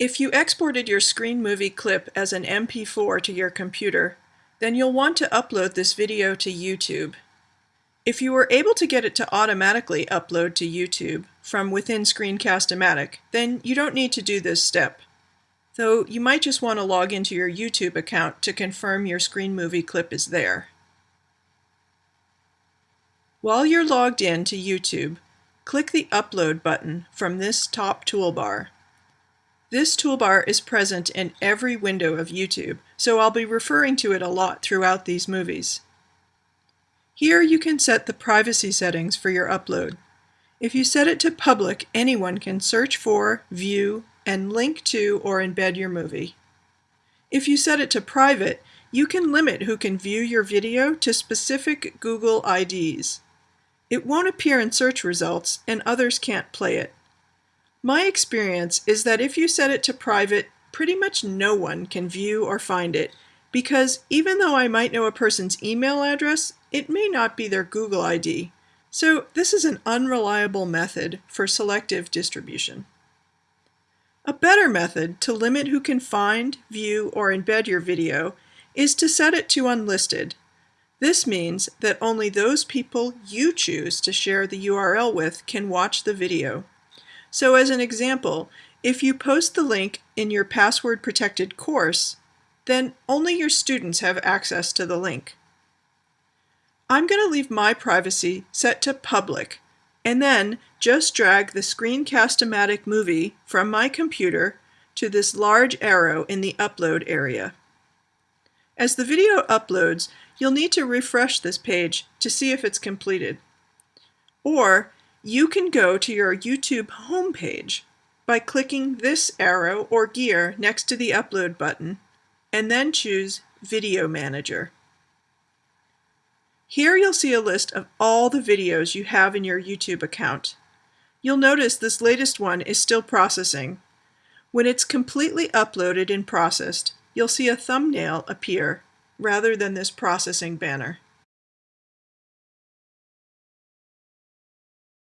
If you exported your Screen Movie clip as an MP4 to your computer, then you'll want to upload this video to YouTube. If you were able to get it to automatically upload to YouTube from within Screencast-O-Matic, then you don't need to do this step. Though you might just want to log into your YouTube account to confirm your Screen Movie clip is there. While you're logged in to YouTube, click the Upload button from this top toolbar. This toolbar is present in every window of YouTube, so I'll be referring to it a lot throughout these movies. Here you can set the privacy settings for your upload. If you set it to public, anyone can search for, view, and link to or embed your movie. If you set it to private, you can limit who can view your video to specific Google IDs. It won't appear in search results and others can't play it. My experience is that if you set it to private, pretty much no one can view or find it because even though I might know a person's email address, it may not be their Google ID. So this is an unreliable method for selective distribution. A better method to limit who can find, view, or embed your video is to set it to unlisted. This means that only those people you choose to share the URL with can watch the video. So as an example, if you post the link in your password protected course, then only your students have access to the link. I'm going to leave my privacy set to public and then just drag the Screencast-O-Matic movie from my computer to this large arrow in the upload area. As the video uploads, you'll need to refresh this page to see if it's completed. Or you can go to your YouTube homepage by clicking this arrow or gear next to the Upload button, and then choose Video Manager. Here you'll see a list of all the videos you have in your YouTube account. You'll notice this latest one is still processing. When it's completely uploaded and processed, you'll see a thumbnail appear rather than this processing banner.